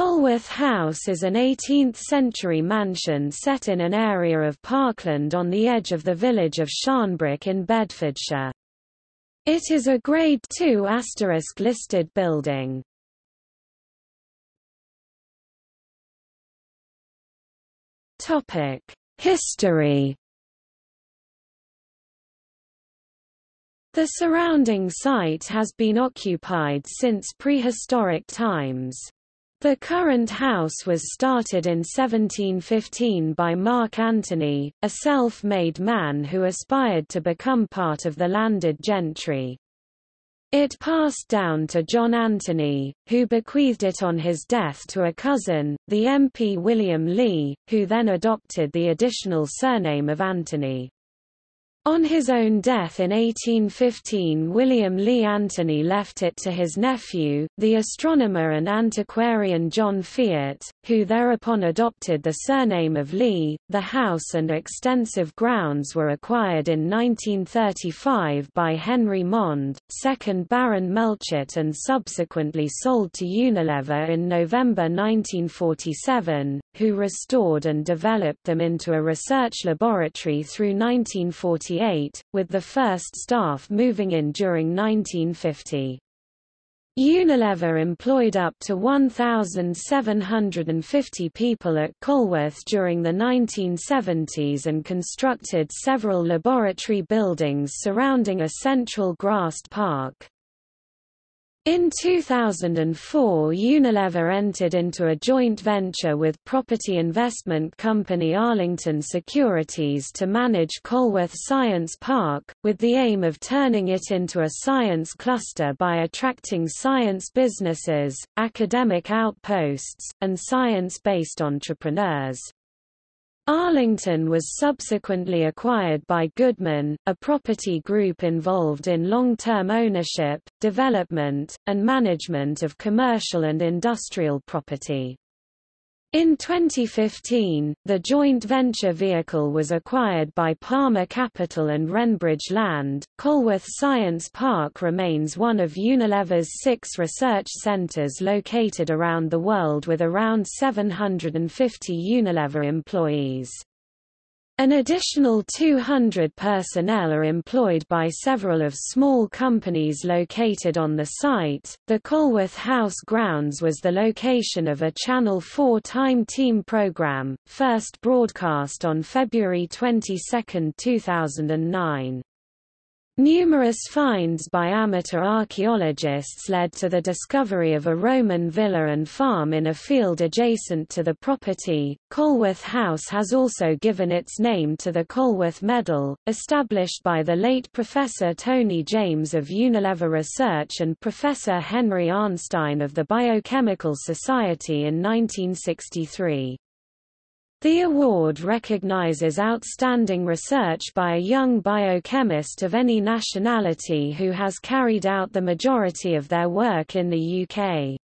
Colworth House is an 18th-century mansion set in an area of parkland on the edge of the village of Sharnbrook in Bedfordshire. It is a Grade II listed building. Topic: History The surrounding site has been occupied since prehistoric times. The current house was started in 1715 by Mark Antonie, a self-made man who aspired to become part of the landed gentry. It passed down to John Antonie, who bequeathed it on his death to a cousin, the MP William Lee, who then adopted the additional surname of Antonie. On his own death in 1815 William Lee Antonie left it to his nephew, the astronomer and antiquarian John Fiott, who thereupon adopted the surname of Lee. The house and extensive grounds were acquired in 1935 by Henry Mond, 2nd Baron Melchett and subsequently sold to Unilever in November 1947, who restored and developed them into a research laboratory through 1940 with the first staff moving in during 1950. Unilever employed up to 1,750 people at Colworth during the 1970s and constructed several laboratory buildings surrounding a central grassed park. In 2004 Unilever entered into a joint venture with property investment company Arlington Securities to manage Colworth Science Park, with the aim of turning it into a science cluster by attracting science businesses, academic outposts, and science-based entrepreneurs. Arlington was subsequently acquired by Goodman, a property group involved in long-term ownership, development, and management of commercial and industrial property. In 2015, the joint venture vehicle was acquired by Palmer Capital and Renbridge Land. Colworth Science Park remains one of Unilever's six research centres located around the world with around 750 Unilever employees. An additional 200 personnel are employed by several of small companies located on the site. The Colworth House grounds was the location of a Channel 4 Time Team program, first broadcast on February 22, 2009. Numerous finds by amateur archaeologists led to the discovery of a Roman villa and farm in a field adjacent to the property. Colworth House has also given its name to the Colworth Medal, established by the late Professor Tony James of Unilever Research and Professor Henry Arnstein of the Biochemical Society in 1963. The award recognizes outstanding research by a young biochemist of any nationality who has carried out the majority of their work in the UK.